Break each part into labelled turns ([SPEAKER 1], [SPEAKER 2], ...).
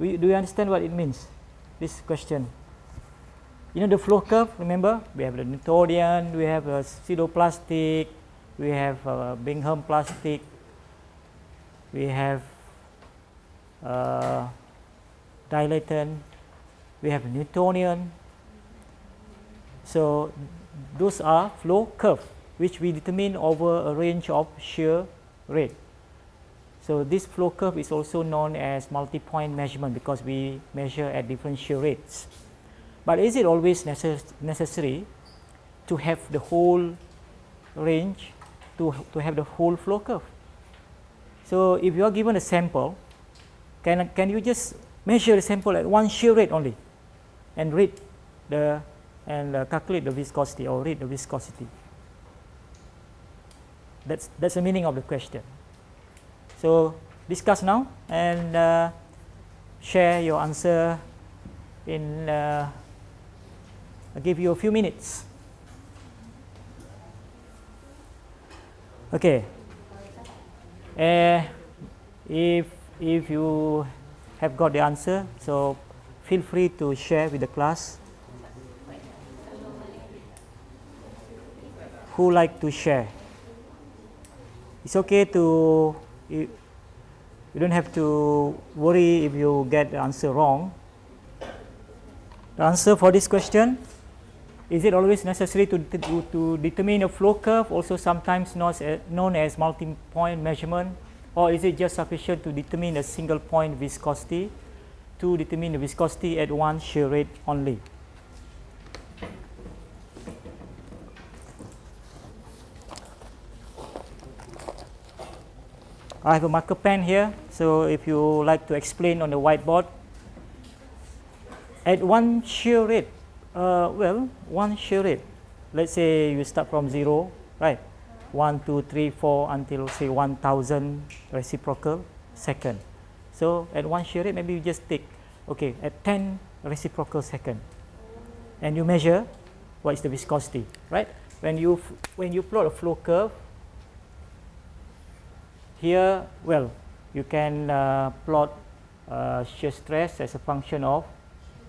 [SPEAKER 1] You, do you understand what it means? This question. You know the flow curve, remember? We have the Newtonian, we have a pseudoplastic, we have a Bingham plastic, we have uh, dilatant, we have Newtonian. So those are flow curve which we determine over a range of shear rate. So this flow curve is also known as multi-point measurement because we measure at different shear rates. But is it always necess necessary to have the whole range, to, to have the whole flow curve? So if you are given a sample, can, can you just measure the sample at one shear rate only and read the and uh, calculate the viscosity or read the viscosity? That's, that's the meaning of the question. So discuss now and uh, share your answer in, uh, I'll give you a few minutes. Okay. Uh, if, if you have got the answer, so feel free to share with the class. Who like to share? it's okay to you, you don't have to worry if you get the answer wrong. The answer for this question is it always necessary to, to, to determine a flow curve also sometimes known as multi-point measurement or is it just sufficient to determine a single point viscosity to determine the viscosity at one shear rate only I have a marker pen here. So if you like to explain on the whiteboard, at one shear rate, uh, well, one shear rate, let's say you start from zero, right? One, two, three, four, until say 1000 reciprocal second. So at one shear rate, maybe you just take, okay, at 10 reciprocal second, and you measure what is the viscosity, right? When you, when you plot a flow curve, here, well, you can uh, plot uh, shear stress as a function of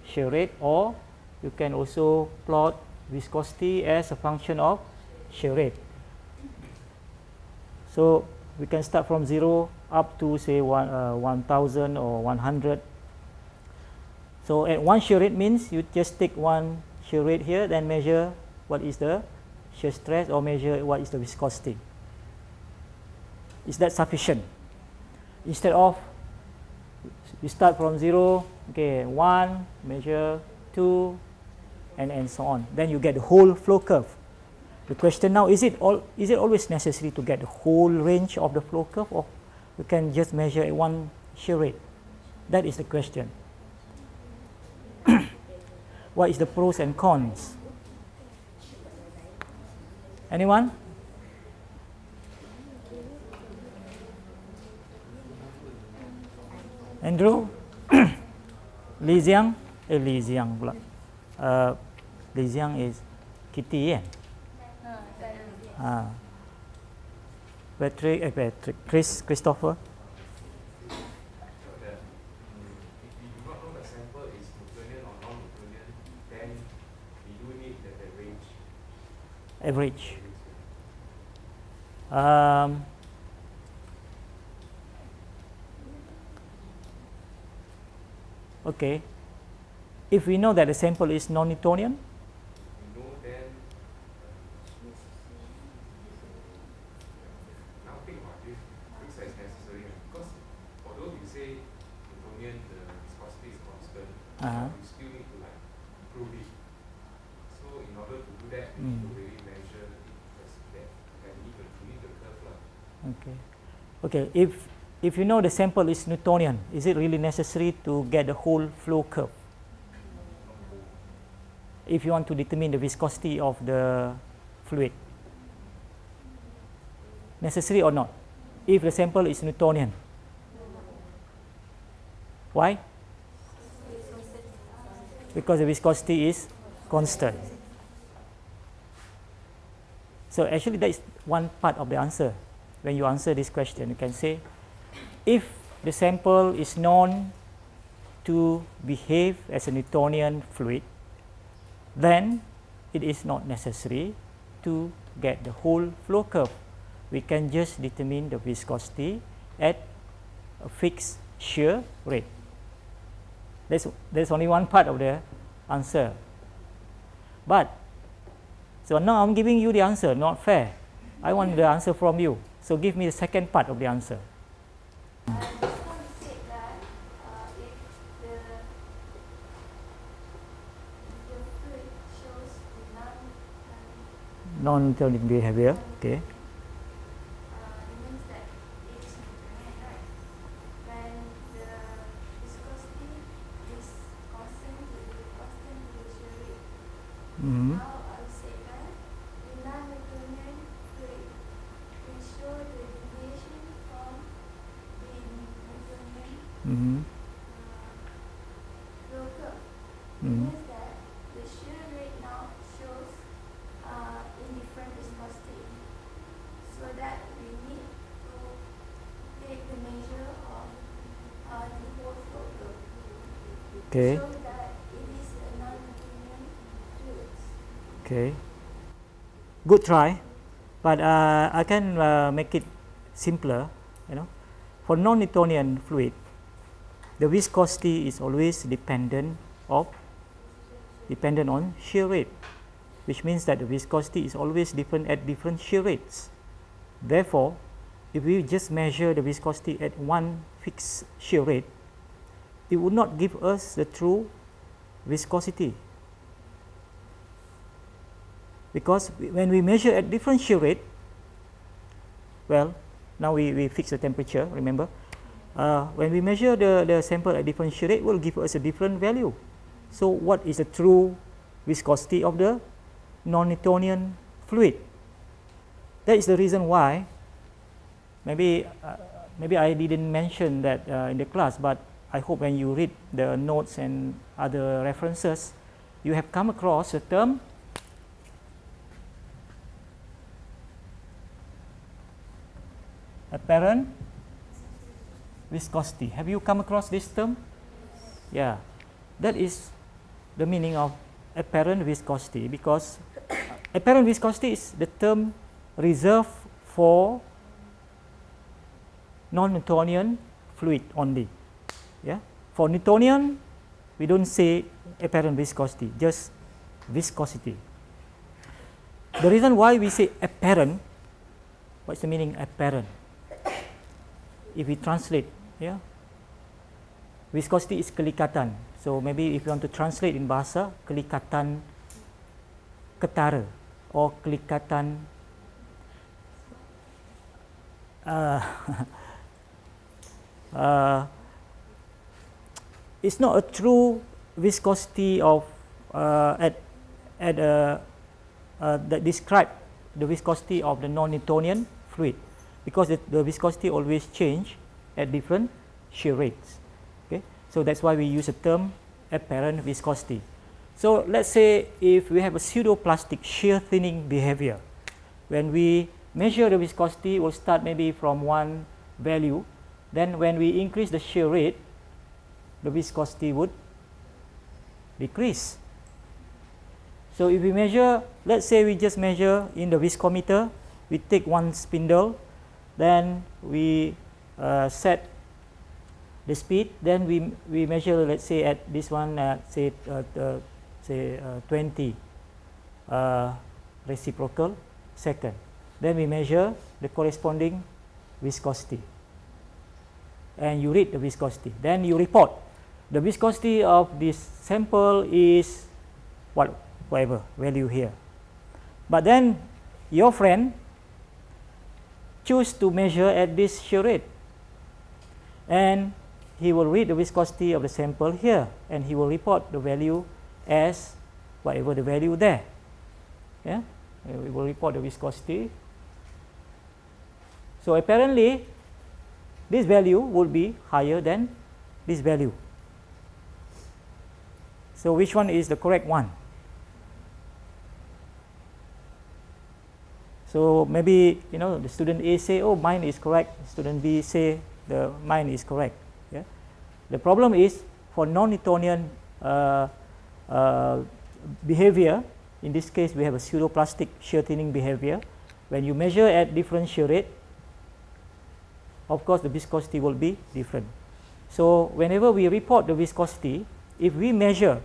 [SPEAKER 1] shear rate or you can also plot viscosity as a function of shear rate. So, we can start from 0 up to say one, uh, 1000 or 100. So, at one shear rate means you just take one shear rate here then measure what is the shear stress or measure what is the viscosity. Is that sufficient? Instead of you start from 0, okay, 1, measure 2, and, and so on. Then you get the whole flow curve. The question now, is it, all, is it always necessary to get the whole range of the flow curve or you can just measure at one shear rate? That is the question. what is the pros and cons? Anyone? Andrew? Li Xiang? Eh Li Xiang pula. Uh, Li Xiang is Kitty kan uh, Patrick eh Patrick. Chris Christopher? Average. Um, Okay. If we know that the sample is non-Newtonian, Uh -huh. you still need to like prove it. So in order to do that, you mm. need to really measure it as that and you need to, you need the curve. Okay. Okay. If if you know the sample is Newtonian, is it really necessary to get the whole flow curve? If you want to determine the viscosity of the fluid. Necessary or not? If the sample is Newtonian. Why? Because the viscosity is constant. So actually that is one part of the answer. When you answer this question, you can say if the sample is known to behave as a Newtonian fluid, then it is not necessary to get the whole flow curve. We can just determine the viscosity at a fixed shear rate. There's, there's only one part of the answer. But, so now I'm giving you the answer, not fair. I want the answer from you. So give me the second part of the answer. non-Newtonian behavior. Okay. Mm -hmm. Now I say that in non-Newtonian fluid, we show the deviation from the Newtonian mm -hmm. uh, flow curve. Mm -hmm. means that the shear rate now shows uh, indifferent viscosity. So that we need to take the measure of uh, the whole flow curve. Okay. So Okay. Good try, but uh, I can uh, make it simpler. You know, for non-Newtonian fluid, the viscosity is always dependent of dependent on shear rate, which means that the viscosity is always different at different shear rates. Therefore, if we just measure the viscosity at one fixed shear rate, it would not give us the true viscosity because when we measure at different shear rate well now we, we fix the temperature remember? Uh, when we measure the, the sample at different shear rate will give us a different value. So what is the true viscosity of the non-Newtonian fluid? That is the reason why maybe uh, maybe I didn't mention that uh, in the class but I hope when you read the notes and other references you have come across a term apparent viscosity. Have you come across this term? Yeah, that is the meaning of apparent viscosity because uh, apparent viscosity is the term reserved for non-Newtonian fluid only. Yeah, for Newtonian, we don't say apparent viscosity, just viscosity. The reason why we say apparent, what's the meaning apparent? If we translate yeah? Viscosity is kelikatan. So maybe if you want to translate in bahasa kelikatan ketara or kelikatan uh, uh, it's not a true viscosity of uh, at at a uh, that describe the viscosity of the non-Newtonian fluid because the, viscosity always change at different shear rates. Okay, so that's why we use the term apparent viscosity. So let's say if we have a pseudoplastic shear thinning behavior, when we measure the viscosity, we'll start maybe from one value. Then when we increase the shear rate, the viscosity would decrease. So if we measure, let's say we just measure in the viscometer, we take one spindle then we uh, set the speed then we we measure let's say at this one at say uh, say uh, 20 uh, reciprocal second. Then we measure the corresponding viscosity. And you read the viscosity. Then you report. The viscosity of this sample is what whatever value here. But then your friend choose to measure at this shear rate and he will read the viscosity of the sample here and he will report the value as whatever the value there. Yeah? We will report the viscosity. So apparently this value will be higher than this value. So which one is the correct one So maybe you know the student A say, oh mine is correct. Student B say the mine is correct. Yeah. The problem is for non-Newtonian uh, uh, behavior, in this case we have a pseudoplastic shear thinning behavior. When you measure at different shear rate, of course the viscosity will be different. So whenever we report the viscosity, if we measure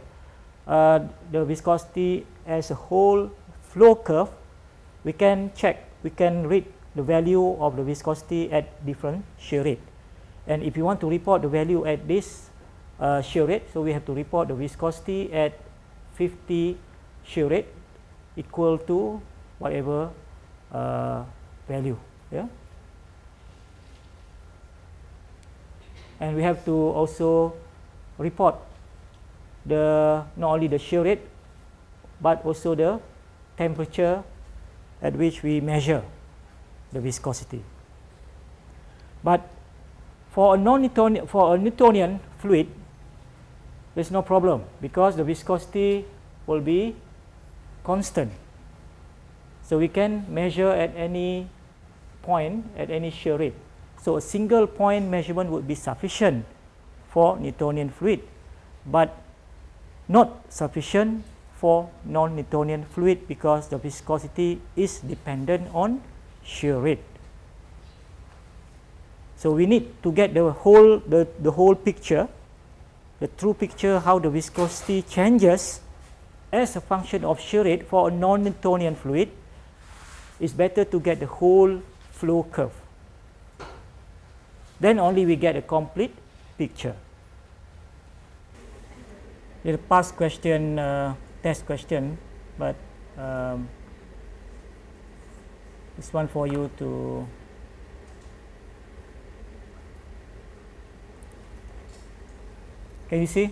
[SPEAKER 1] uh, the viscosity as a whole flow curve, we can check, we can read the value of the viscosity at different shear rate. And if you want to report the value at this uh, shear rate, so we have to report the viscosity at 50 shear rate equal to whatever uh, value. Yeah. And we have to also report the not only the shear rate but also the temperature at which we measure the viscosity. But for a non-Newtonian for a Newtonian fluid, there's no problem because the viscosity will be constant. So we can measure at any point at any shear rate. So a single point measurement would be sufficient for Newtonian fluid, but not sufficient for non-Newtonian fluid because the viscosity is dependent on shear rate. So we need to get the whole the, the whole picture, the true picture how the viscosity changes as a function of shear rate for a non-Newtonian fluid. It's better to get the whole flow curve. Then only we get a complete picture. The past question, uh, test question, but um, this one for you to can you see?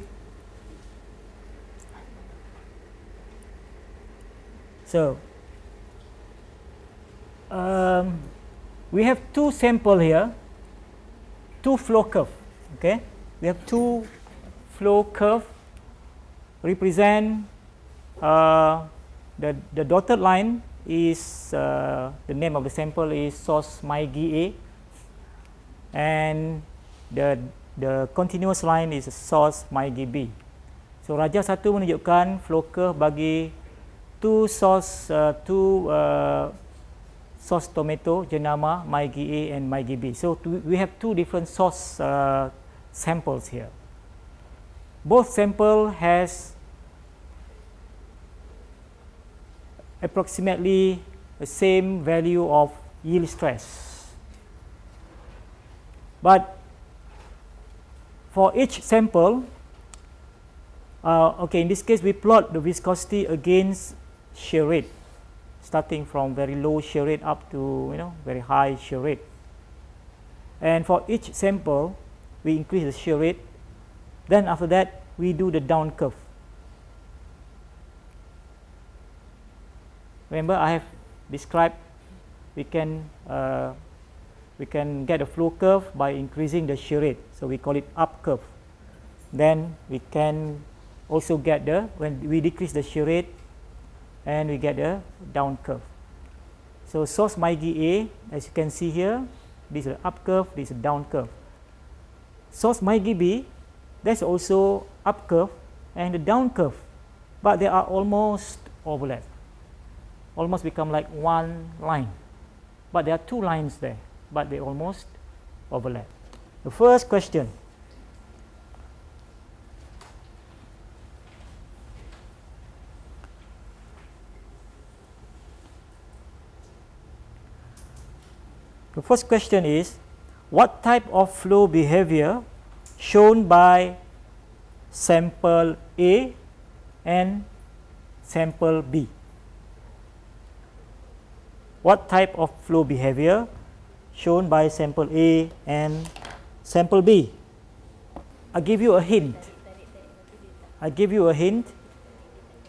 [SPEAKER 1] So um, we have two sample here two flow curve okay? We have two flow curve represent uh, the the dotted line is uh, the name of the sample is source MyGA and the the continuous line is source MyGB. So Raja satu menunjukkan flow curve bagi two source uh, two uh, source tomato jenama MyGA and MyGB. So we have two different source uh, samples here. Both sample has approximately the same value of yield stress. But for each sample, uh, okay, in this case we plot the viscosity against shear rate, starting from very low shear rate up to you know very high shear rate. And for each sample, we increase the shear rate. Then after that, we do the down curve. Remember I have described we can uh, we can get a flow curve by increasing the shear rate. So we call it up curve. Then we can also get the when we decrease the shear rate and we get a down curve. So sauce MyGA as you can see here this is up curve this is down curve. Sauce MyGB that's also up curve and the down curve but they are almost overlap almost become like one line. But there are two lines there, but they almost overlap. The first question. The first question is, what type of flow behavior shown by sample A and sample B? What type of flow behavior shown by sample A and sample B. I give you a hint. I give you a hint.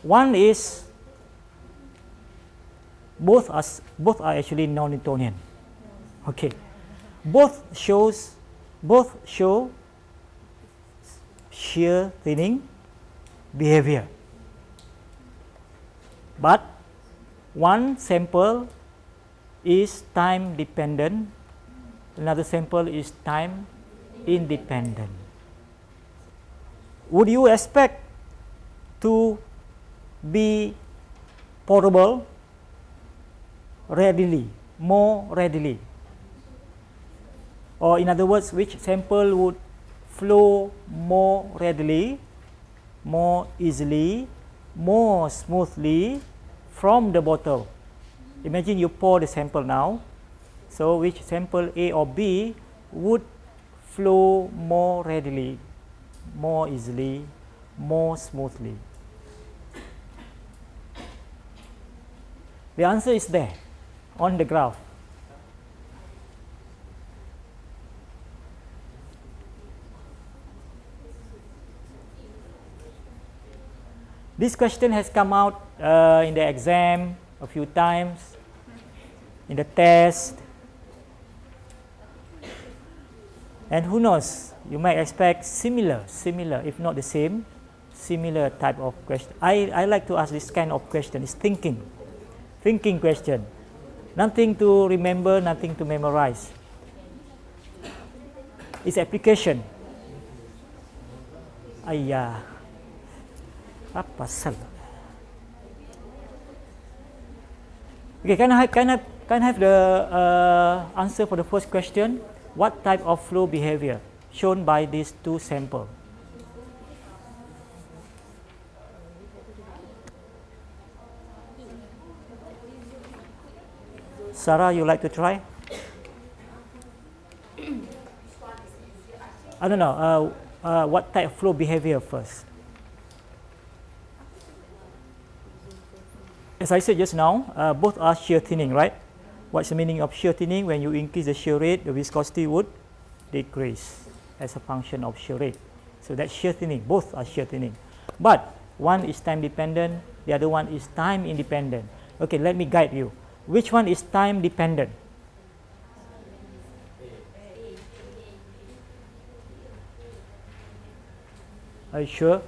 [SPEAKER 1] One is both are both are actually non-Newtonian. Okay, both shows both show shear thinning behavior, but one sample is time dependent, another sample is time independent. would you expect to be portable readily, more readily? Or in other words, which sample would flow more readily, more easily, more smoothly from the bottle? Imagine you pour the sample now. So, which sample A or B would flow more readily, more easily, more smoothly? The answer is there on the graph. This question has come out uh, in the exam a few times, in the test, and who knows, you might expect similar, similar, if not the same, similar type of question. I, I like to ask this kind of question, it's thinking, thinking question. Nothing to remember, nothing to memorize. It's application. Ayah. Apa sal? Okay, can I can I can I have the uh, answer for the first question? What type of flow behavior shown by these two samples? Sarah, you like to try? I don't know. Uh, uh, what type of flow behavior first? As I said just now, uh, both are shear thinning, right? What's the meaning of shear thinning? When you increase the shear rate, the viscosity would decrease as a function of shear rate. So that's shear thinning. Both are shear thinning. But one is time dependent, the other one is time independent. Okay, let me guide you. Which one is time dependent? Are you sure?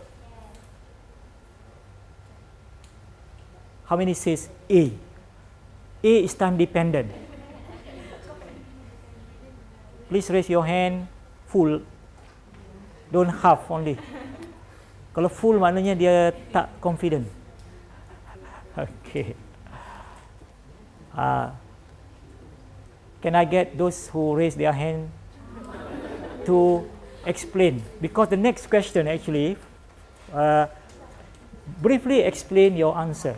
[SPEAKER 1] How many says A? A is time dependent. Please raise your hand full. Don't half only. Kalau full maknanya dia tak confident. Okay. Uh, can I get those who raise their hand to explain? Because the next question actually, uh, briefly explain your answer.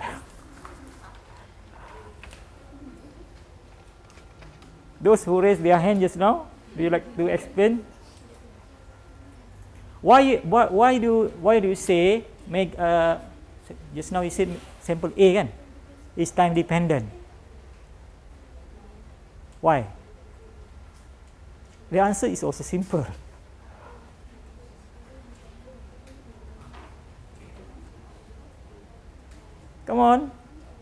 [SPEAKER 1] Those who raised their hand just now, do you like to explain? Why, why, why, do, why do you say, make, uh, just now you said sample A kan, is time dependent. Why? The answer is also simple. Come on.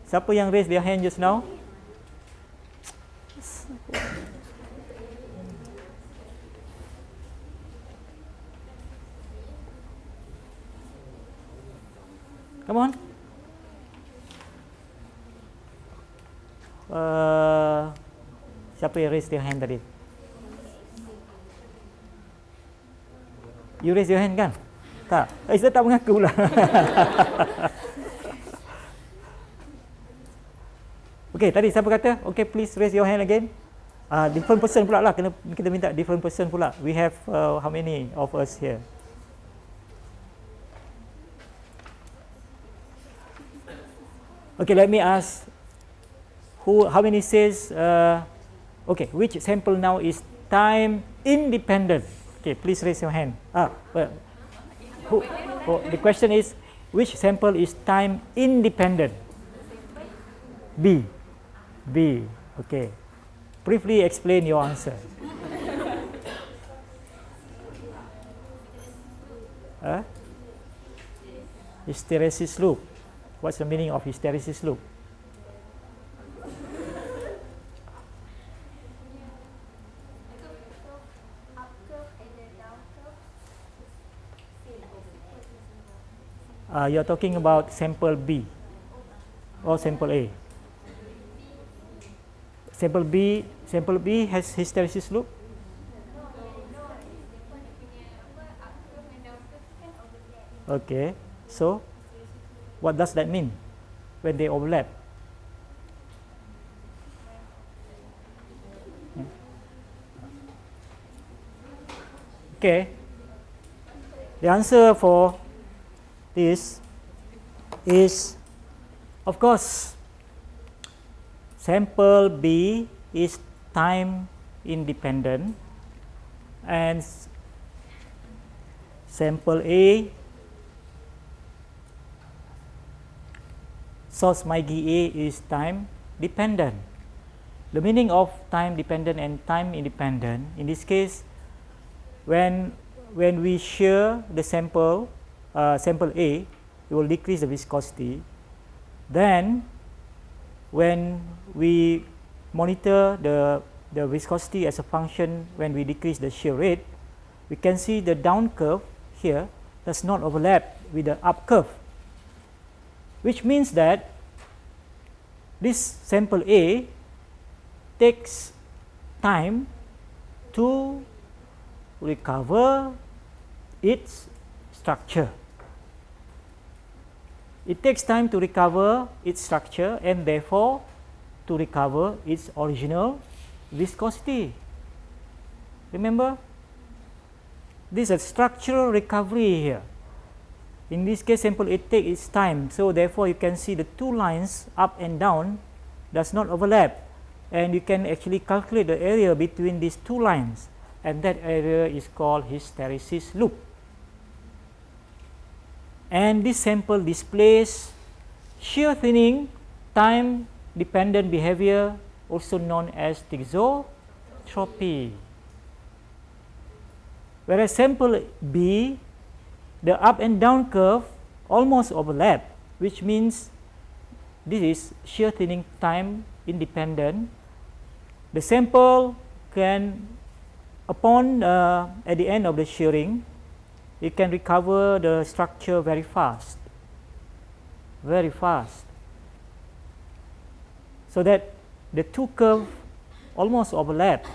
[SPEAKER 1] Siapa yang raise their hand just now? Come on. Uh, siapa yang raise their hand tadi? You raise your hand kan? Tak. Eh, saya tak mengaku pula. okay, tadi siapa kata? Okay, please raise your hand again. Uh, different person pula lah. Kena, kita minta different person pula. We have uh, how many of us here? Okay, let me ask. Who? How many says? Uh, okay, which sample now is time independent? Okay, please raise your hand. Ah, well, who, oh, the question is, which sample is time independent? B. B. Okay. Briefly explain your answer. huh? Hysteresis loop. What's the meaning of hysteresis loop? Uh, you're talking about sample B or sample A. Sample B, sample B has hysteresis loop. Okay, so what does that mean when they overlap? Okay, the answer for this is of course sample B is time independent and sample A sauce MyGi GA is time dependent. The meaning of time dependent and time independent in this case when when we shear the sample uh, sample A it will decrease the viscosity then when we monitor the the viscosity as a function when we decrease the shear rate we can see the down curve here does not overlap with the up curve which means that this sample A takes time to recover its structure. It takes time to recover its structure and therefore to recover its original viscosity. Remember, this is a structural recovery here. In this case, sample it takes its time. So, therefore, you can see the two lines up and down does not overlap and you can actually calculate the area between these two lines and that area is called hysteresis loop. And this sample displays shear thinning time dependent behavior also known as thixotropy. Whereas sample B, the up and down curve almost overlap, which means this is shear thinning time independent. The sample can upon uh, at the end of the shearing it can recover the structure very fast very fast so that the two curve almost overlap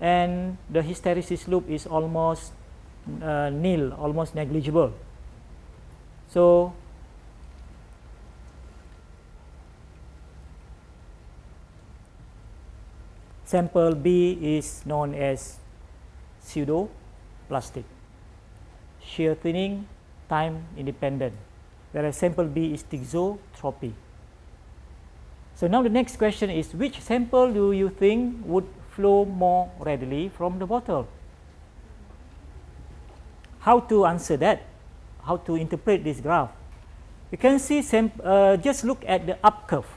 [SPEAKER 1] and the hysteresis loop is almost uh, nil almost negligible so sample B is known as pseudo plastic. Shear thinning time independent whereas sample B is thixotropy. So now the next question is which sample do you think would flow more readily from the bottle? How to answer that? How to interpret this graph? You can see uh, just look at the up curve.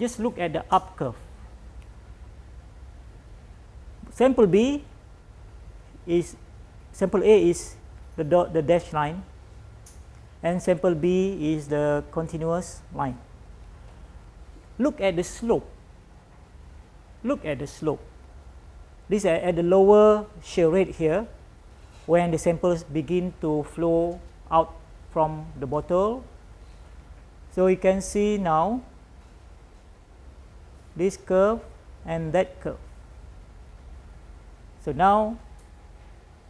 [SPEAKER 1] Just look at the up curve. Sample B is sample A is the dot the dash line and sample B is the continuous line. Look at the slope. Look at the slope. This is at the lower shear rate here when the samples begin to flow out from the bottle. So you can see now this curve and that curve. So now,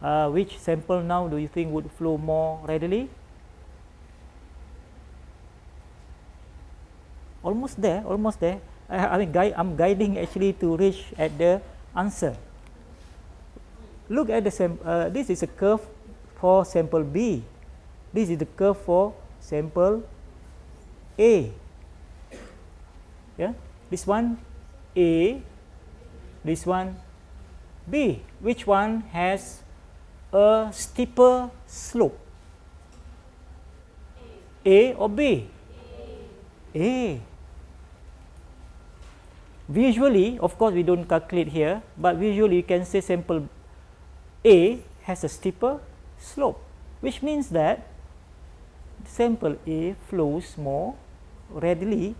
[SPEAKER 1] uh, which sample now do you think would flow more readily? Almost there, almost there. I, I mean, gui I'm guiding actually to reach at the answer. Look at the sample. Uh, this is a curve for sample B. This is the curve for sample A. Yeah, this one A, this one B. Which one has a steeper slope? A, or B? A. A. Visually, of course, we don't calculate here, but visually you can say sample A has a steeper slope, which means that sample A flows more readily,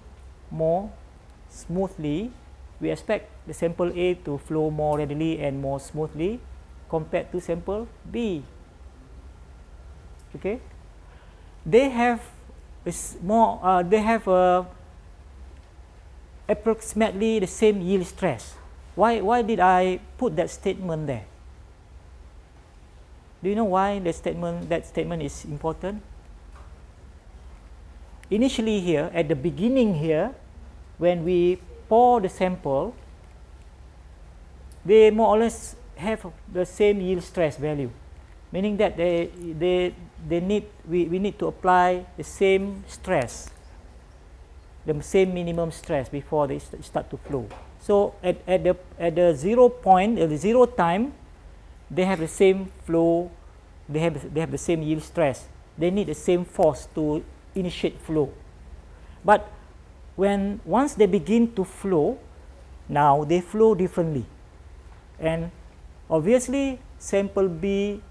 [SPEAKER 1] more smoothly we expect the sample A to flow more readily and more smoothly compared to sample B. Okay, they have is more. Uh, they have uh, approximately the same yield stress. Why? Why did I put that statement there? Do you know why the statement that statement is important? Initially here at the beginning here when we pour the sample they more or less have the same yield stress value meaning that they they they need we, we need to apply the same stress the same minimum stress before they st start to flow so at, at the at the zero point at the zero time they have the same flow they have they have the same yield stress. They need the same force to initiate flow. But when once they begin to flow now they flow differently. And obviously sample B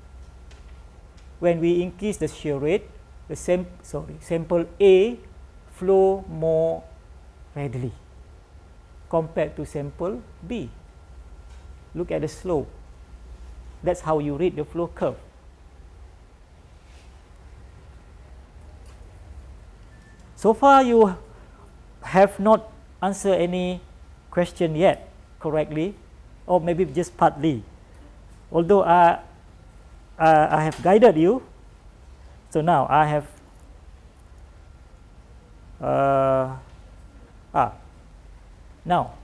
[SPEAKER 1] when we increase the shear rate the same sorry sample A flow more readily compared to sample B. Look at the slope that's how you read the flow curve. So far you have not answered any question yet correctly or maybe just partly. Although I, uh, I have guided you. So now I have uh, ah now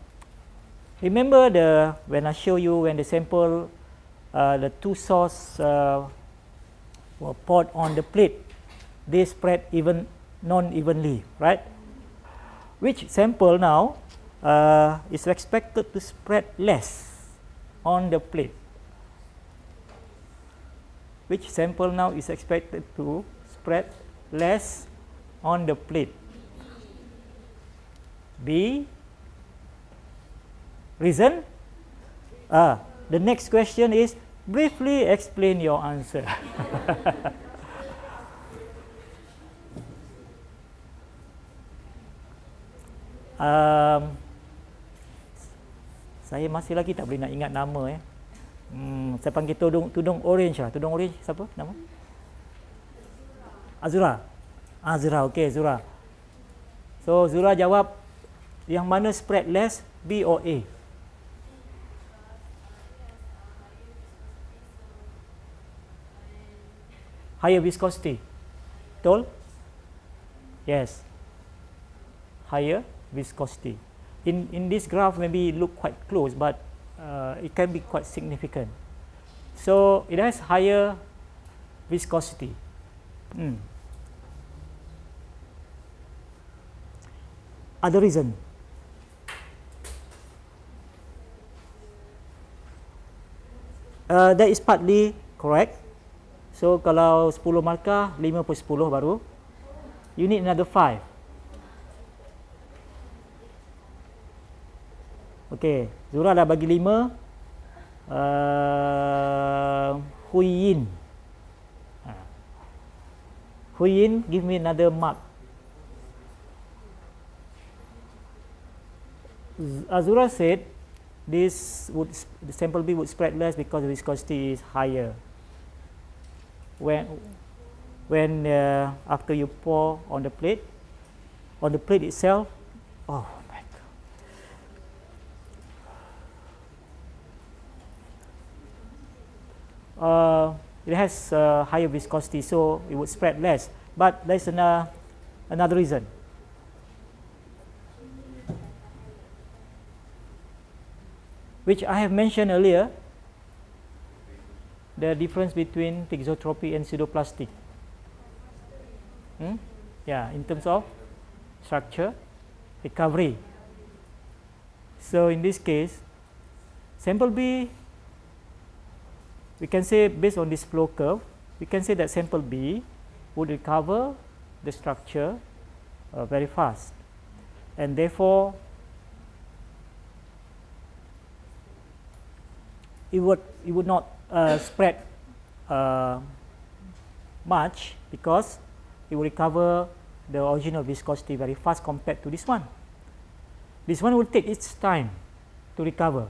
[SPEAKER 1] remember the when I show you when the sample uh, the two sauce uh, were poured on the plate. They spread even non-evenly right? Which sample now uh, is expected to spread less on the plate? Which sample now is expected to spread less on the plate? B. Reason? Ah the next question is briefly explain your answer um, saya masih lagi tak boleh nak ingat nama eh. Hmm, saya panggil tudung tudung orange lah. Tudung orange siapa nama? Azura. Azura, okey Azura. So Zura jawab yang mana spread less B or A? Higher viscosity. Betul? Yes. Higher viscosity in in this graph maybe look quite close but uh, it can be quite significant so it has higher viscosity hmm. other reason uh, that is partly correct so kalau 10 markah 5 per 10 baru you need another 5 Okey, Zura dah bagi lima. Uh, Huyin. Ha. Huyin, give me another mark. Azura said this would the sample B would spread less because the viscosity is higher. When when uh, after you pour on the plate, on the plate itself, oh my uh, it has uh, higher viscosity, so it would spread less. But there's an, uh, another reason. Which I have mentioned earlier, the difference between thixotropy and pseudoplastic. Hmm? Yeah, in terms of structure, recovery. So in this case, sample B we can say based on this flow curve, we can say that sample B would recover the structure uh, very fast and therefore it would it would not uh, spread uh, much because it will recover the original viscosity very fast compared to this one. This one will take its time to recover.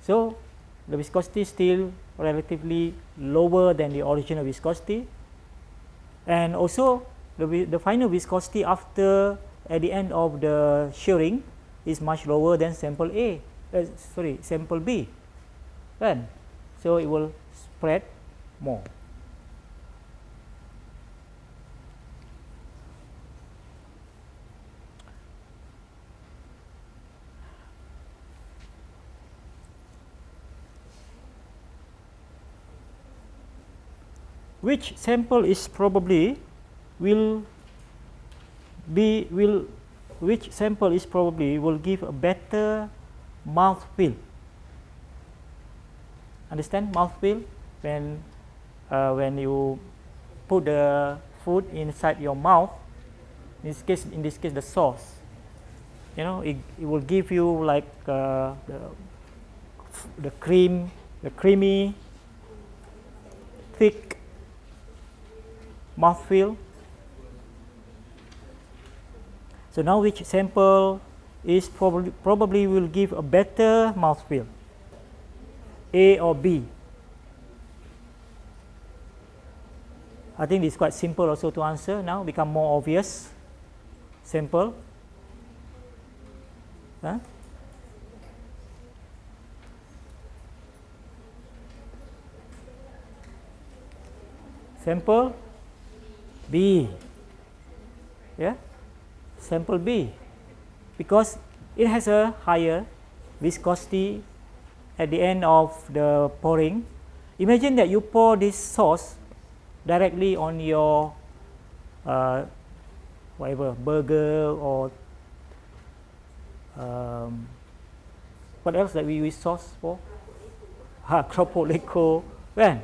[SPEAKER 1] So the viscosity is still relatively lower than the original viscosity and also the, the final viscosity after at the end of the shearing is much lower than sample A uh, sorry sample B kan so it will spread more. which sample is probably will be will which sample is probably will give a better mouth feel understand? Mouth feel? When uh, when you put the food inside your mouth in this case in this case the sauce you know it, it will give you like uh, the the cream the creamy thick mouthfeel. So now which sample is probably probably will give a better mouthfeel, A or B. I think it's quite simple also to answer now, become more obvious. Simple. Huh? Sample B. Yeah, sample B because it has a higher viscosity at the end of the pouring. Imagine that you pour this sauce directly on your uh, whatever burger or um, what else that we use sauce for? Ha, Cropolico, when?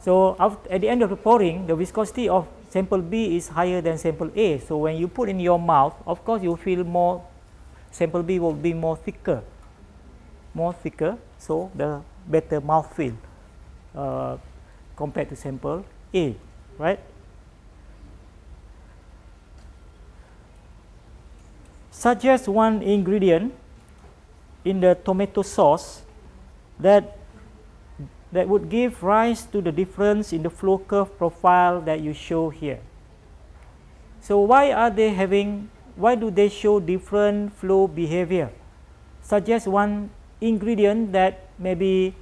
[SPEAKER 1] So at the end of the pouring, the viscosity of sample B is higher than sample A. So when you put in your mouth, of course you feel more, sample B will be more thicker, more thicker, so the better mouth feel uh, compared to sample A, right? Suggest one ingredient in the tomato sauce that that would give rise to the difference in the flow curve profile that you show here. So why are they having, why do they show different flow behavior? Suggest one ingredient that maybe,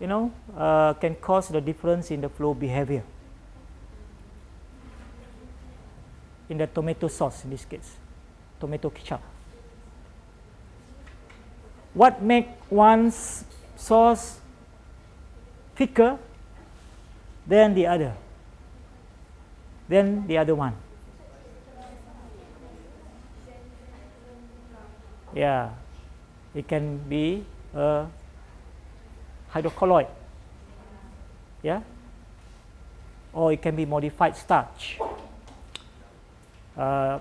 [SPEAKER 1] you know, uh, can cause the difference in the flow behavior. In the tomato sauce in this case, tomato ketchup. What make one's sauce thicker than the other, than the other one. Yeah, it can be a hydrocolloid. Yeah, or it can be modified starch. Uh,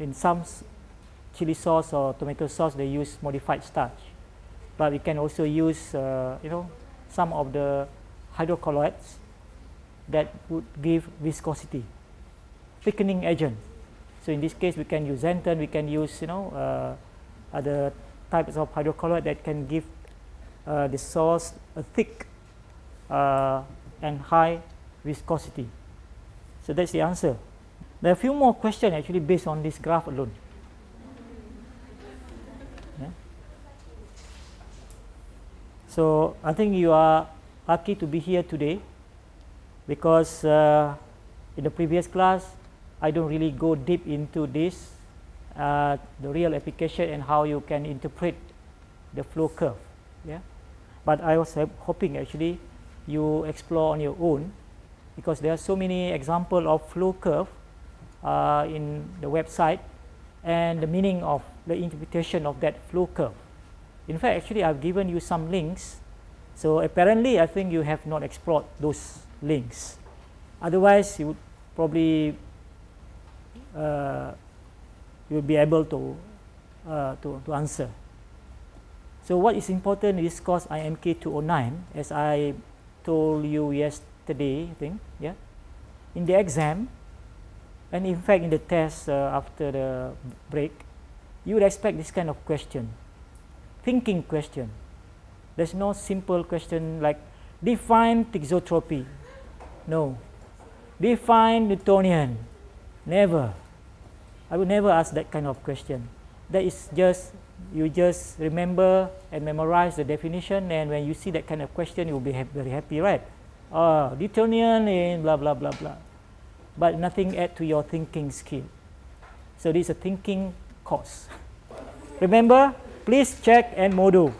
[SPEAKER 1] in some chili sauce or tomato sauce, they use modified starch, but we can also use, uh, you know, some of the hydrocolloids that would give viscosity, thickening agent. So in this case, we can use xanthan, we can use you know uh, other types of hydrocolloid that can give uh, the sauce a thick uh, and high viscosity. So that's the answer. There are a few more questions actually based on this graph alone. So I think you are lucky to be here today because uh, in the previous class I don't really go deep into this, uh, the real application and how you can interpret the flow curve. Yeah, but I was hoping actually you explore on your own because there are so many examples of flow curve uh, in the website and the meaning of the interpretation of that flow curve. In fact, actually, I've given you some links. So apparently, I think you have not explored those links. Otherwise, you would probably uh, you will be able to, uh, to, to answer. So what is important this course IMK 209, as I told you yesterday, I think, yeah. In the exam, and in fact in the test uh, after the break, you would expect this kind of question thinking question. There's no simple question like define thixotropy. No. Define Newtonian. Never. I would never ask that kind of question. That is just you just remember and memorize the definition and when you see that kind of question you'll be ha very happy right? Uh, Newtonian in blah blah blah blah. But nothing add to your thinking skill. So this is a thinking course. Remember please check Edmodo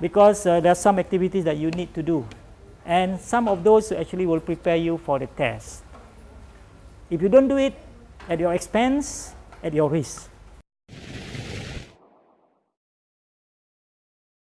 [SPEAKER 1] because uh, there are some activities that you need to do. And some of those actually will prepare you for the test. If you don't do it at your expense at your risk